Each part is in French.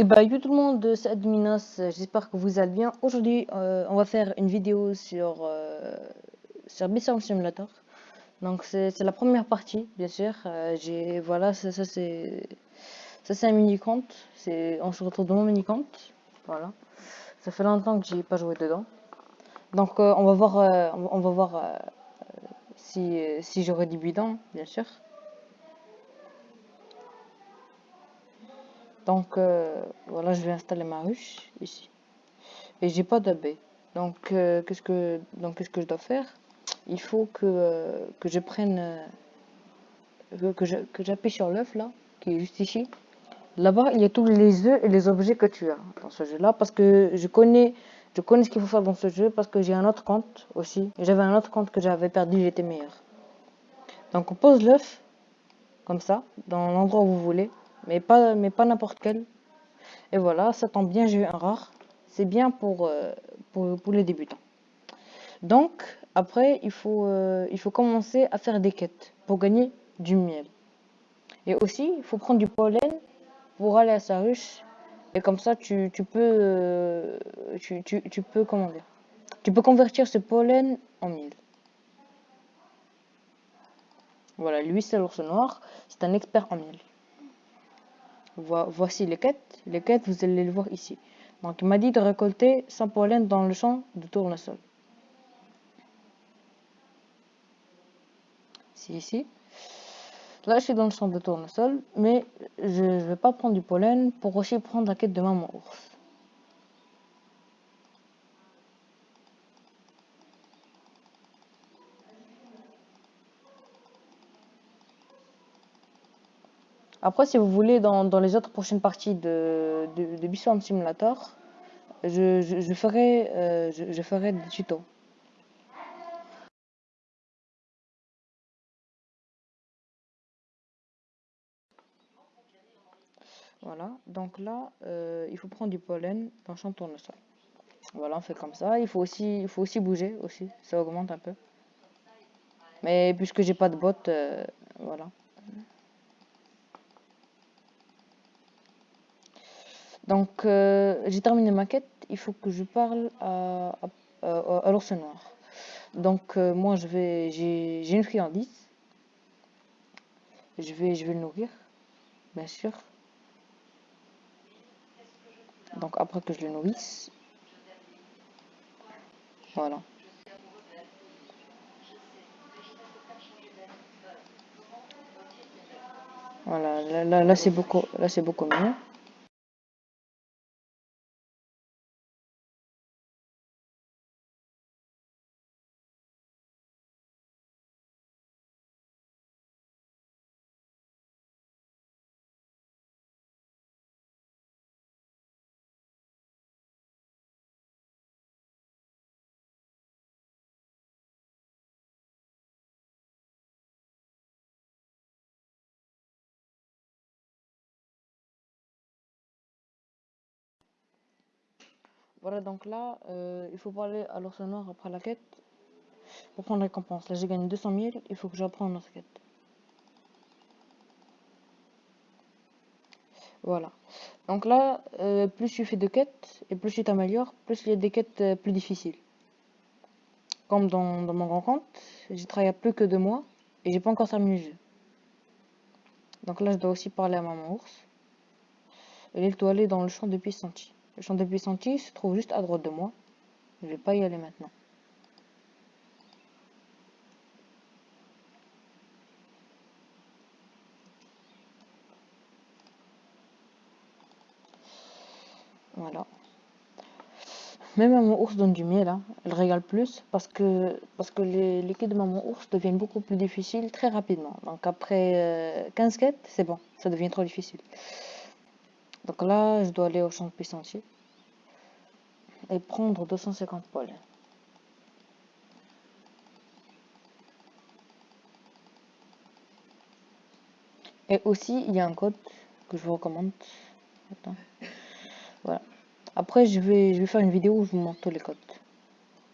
Et bah yo tout le monde, c'est Adminos, j'espère que vous allez bien. Aujourd'hui, euh, on va faire une vidéo sur, euh, sur Simulator. Donc c'est la première partie, bien sûr. Euh, voilà, ça, c'est ça c'est un mini compte. C'est on se retrouve dans mon mini compte. Voilà. Ça fait longtemps que j'ai pas joué dedans. Donc on va voir on va voir si si j'aurai du bidon, bien sûr. Donc euh, voilà, je vais installer ma ruche ici. Et j'ai pas d'abeilles. Donc euh, qu'est-ce que donc qu'est-ce que je dois faire? Il faut que, euh, que je prenne que j'appuie sur l'œuf là, qui est juste ici. Là-bas, il y a tous les œufs et les objets que tu as dans ce jeu-là, parce que je connais, je connais ce qu'il faut faire dans ce jeu, parce que j'ai un autre compte aussi. J'avais un autre compte que j'avais perdu, j'étais meilleur. Donc on pose l'œuf, comme ça, dans l'endroit où vous voulez mais pas, n'importe quel. Et voilà, ça tombe bien, j'ai eu un rare. C'est bien pour, euh, les débutants. Donc, après, il faut, euh, il faut commencer à faire des quêtes pour gagner du miel. Et aussi, il faut prendre du pollen pour aller à sa ruche. Et comme ça, tu, peux, euh, tu, peux, dire, tu peux convertir ce pollen en miel. Voilà, lui, c'est l'ours noir. C'est un expert en miel voici les quêtes. Les quêtes, vous allez les voir ici. Donc, il m'a dit de récolter 100 pollen dans le champ de tournesol. C'est ici. Là, je suis dans le champ de tournesol, mais je ne vais pas prendre du pollen pour aussi prendre la quête de maman ours. Après, si vous voulez, dans, les autres prochaines parties de, de, de Simulator, je, ferai, euh, je, ferai des tutos. Voilà, donc là, euh, il faut prendre du pollen dans champ tournesol. Voilà, on fait comme ça. Il faut aussi, il faut aussi bouger, aussi, ça augmente un peu. Mais puisque j'ai pas de bottes, euh, voilà. Donc, euh, j'ai terminé ma quête. Il faut que je parle à, à, l'ours noir. Donc, euh, moi, je vais, j'ai une friandise. Je vais, je vais le nourrir, bien sûr. Donc, après que je le nourrisse, voilà. Voilà, là, là, c'est beaucoup, là c'est beaucoup mieux. Voilà, donc là, euh, il faut parler à l'ours noir après la quête pour prendre récompense. Là, j'ai gagné 200 000, il faut que j'apprenne notre quête. Voilà. Donc là, euh, plus tu fais de quêtes et plus tu t'améliores, plus il y a des quêtes euh, plus difficiles. Comme dans, mon grand compte, j'ai travaillé plus que deux mois et j'ai pas encore terminé. Donc là, je dois aussi parler à maman ours. Et il doit aller dans le champ de senti. Le champ de puissantis se trouve juste à droite de moi. Je vais pas y aller maintenant. Voilà. Même maman ours donne du miel, hein. elle régale plus parce que, parce que les, les quêtes de maman ours deviennent beaucoup plus difficiles très rapidement. Donc après 15 euh, quêtes, c'est bon, ça devient trop difficile. Donc là, je dois aller au champ de puissantier et prendre 250 poils. Et aussi, il y a un code que je vous recommande. Voilà. Après, je vais, je vais faire une vidéo où je vous montre tous les codes.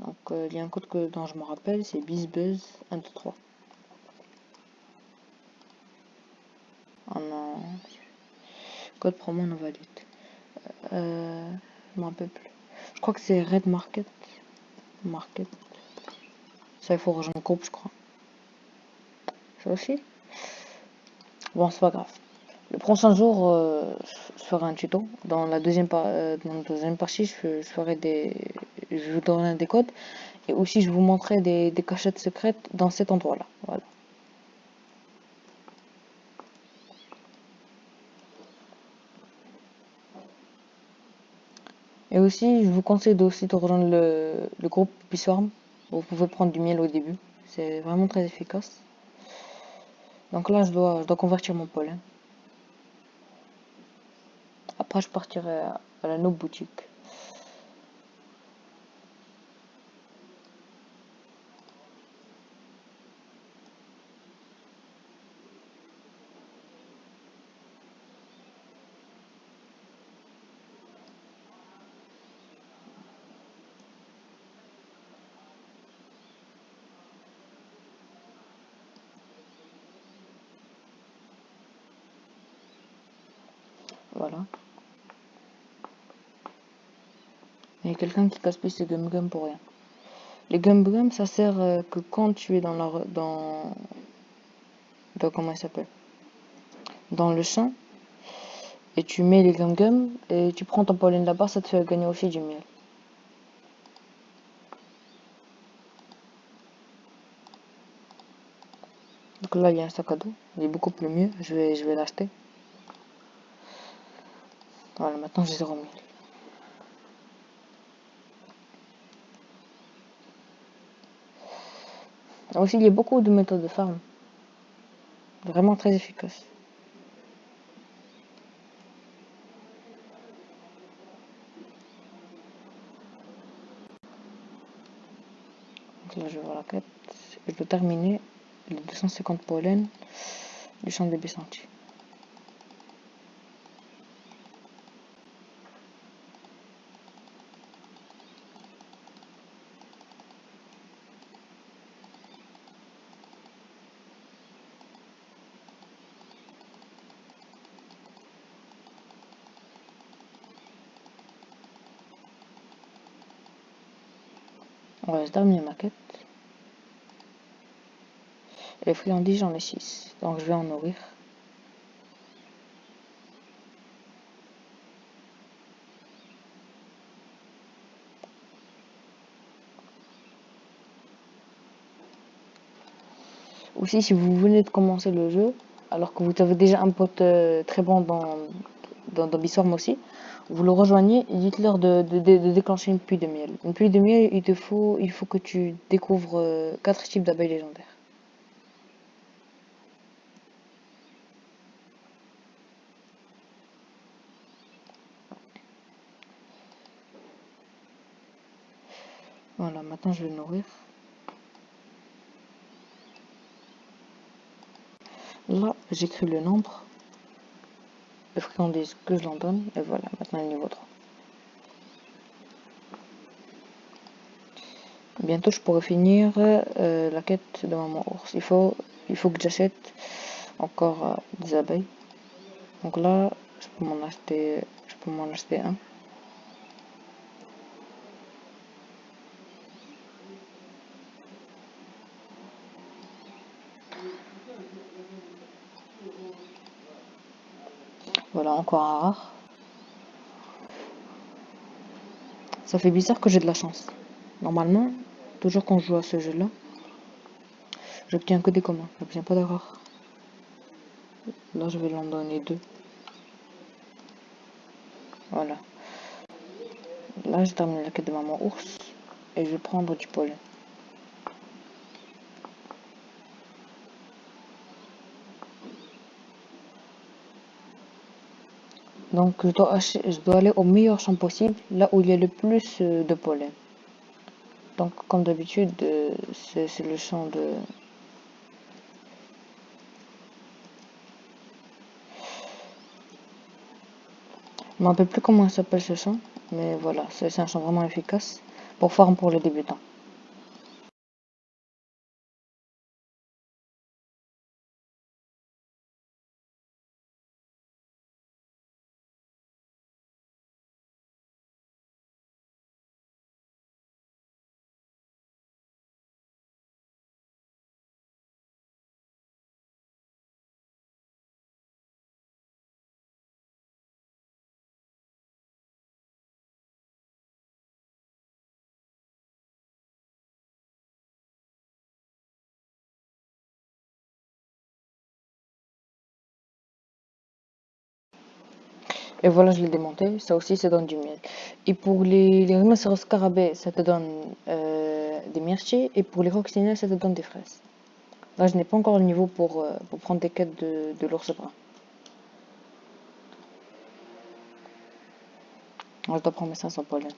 Donc, euh, il y a un code que, dont je me rappelle, c'est BizBuzz123. Oh non. Code promo non valide. Euh, je m'en rappelle plus. Je crois que c'est Red Market. Market. Ça, il faut rejoindre le groupe, je crois. Ça aussi Bon, c'est pas grave. Le prochain jour, euh, je ferai un tuto. Dans la deuxième, euh, dans la deuxième partie, je, ferai des... Je vous donnerai des codes. Et aussi, je vous montrerai des, des cachettes secrètes dans cet endroit-là. Voilà. Et aussi, je vous conseille aussi de rejoindre le, le groupe Biswarm. Vous pouvez prendre du miel au début. C'est vraiment très efficace. Donc là, je dois, je dois convertir mon pollen. Après, je partirai à, la note boutique. Il y a quelqu'un qui casse plus ses gum gum pour rien. Les gum gum, ça sert euh, que quand tu es dans la, dans, dans comment il s'appelle, dans le champ, et tu mets les gum gum et tu prends ton pollen là-bas, ça te fait gagner aussi du miel. Donc là, il y a un sac à dos, il est beaucoup plus mieux, je vais, je vais l'acheter. Voilà, maintenant j'ai 0 miel. Aussi, il y a beaucoup de méthodes de farm. Vraiment très efficaces. Donc là, je vais voir la quête. Je dois terminer les 250 pollens du champ de Bissanti. On va terminer ma quête. Les friandises, j'en ai 6. Donc je vais en nourrir. Aussi, si vous venez de commencer le jeu, alors que vous avez déjà un pote euh, très bon dans, dans, dans aussi, vous le rejoignez dites-leur de, déclencher une pluie de miel. Une pluie de miel, il te faut, il faut que tu découvres 4 euh, types d'abeilles légendaires. Voilà, maintenant je vais nourrir. Là, j'écris le nombre de friandises que je l'en donne. Et voilà, maintenant le niveau 3. Bientôt, je pourrai finir euh, la quête de maman ours. Il faut, il faut que j'achète encore euh, des abeilles. Donc là, je peux m'en acheter, je peux m'en acheter un. Encore un rare. Ça fait bizarre que j'ai de la chance. Normalement, toujours quand je joue à ce jeu-là, j'obtiens que des communs, j'obtiens pas de rares. Là, je vais l'en donner deux. Voilà. Là, j'ai terminé la quête de maman ours et je vais prendre du pollen. Donc je dois, aller au meilleur champ possible, là où il y a le plus euh, de pollen. Donc comme d'habitude, euh, c'est le champ de... Je ne me rappelle plus comment s'appelle ce champ, mais voilà, c'est un champ vraiment efficace pour farm pour les débutants. Et voilà, je l'ai démonté. Ça aussi, ça donne du miel. Et pour les, les rhinocéros scarabées, ça te donne euh, des myrtilles. Et pour les coccinelles, ça te donne des fraises. Là, je n'ai pas encore le niveau pour, euh, pour prendre des quêtes de, de l'ours brun. Je dois prendre mes 500 pollen.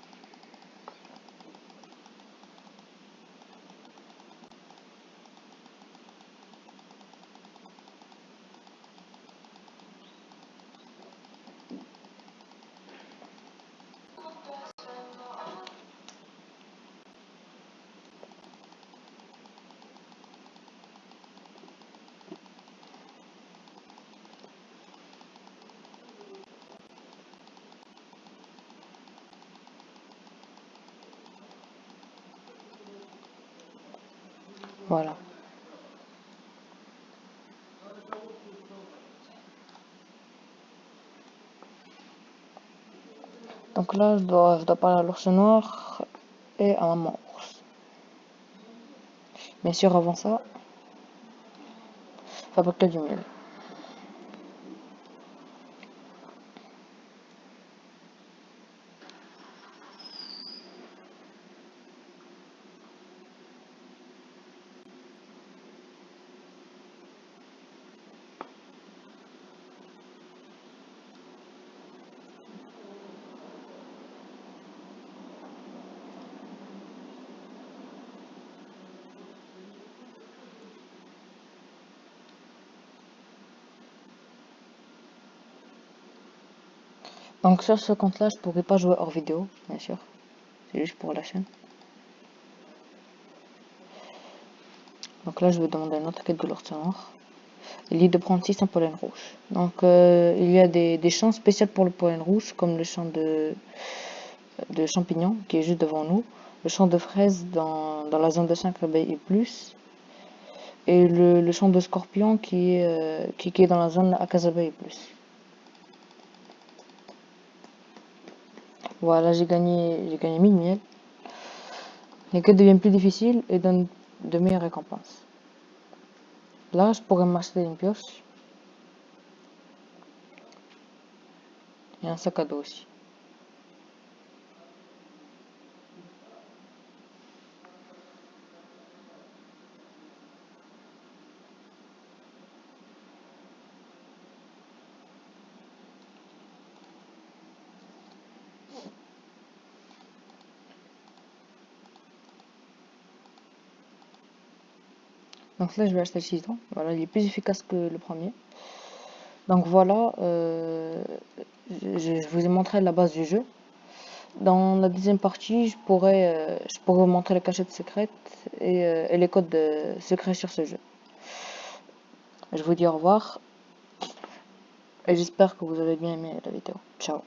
Voilà. Donc là, je dois, parler à l'ours noir et à maman ours. Bien sûr, avant ça, fabriquer du miel. Donc sur ce compte là, je pourrais pas jouer hors vidéo, bien sûr. C'est juste pour la chaîne. Donc là, je vais demander une autre quête de noir. Il est de prendre 6 en pollen rouge. Donc euh, il y a des, des champs spéciaux pour le pollen rouge, comme le champ de, de champignons qui est juste devant nous, le champ de fraises dans, dans la zone de 5 abeilles et plus, et le, le champ de scorpions qui, est, euh, qui, est dans la zone à 15 abeilles et plus. Voilà, j'ai gagné, j'ai gagné 1000 miel. Les quêtes deviennent plus difficiles et donnent de meilleures récompenses. Là, je pourrais m'acheter une pioche. Et un sac à dos aussi. Donc là, je vais acheter le citron. Voilà, il est plus efficace que le premier. Donc voilà, euh, je, vous ai montré la base du jeu. Dans la deuxième partie, je pourrais, euh, je pourrais vous montrer les cachettes secrètes et, euh, et les codes de, secrets sur ce jeu. Je vous dis au revoir et j'espère que vous avez bien aimé la vidéo. Ciao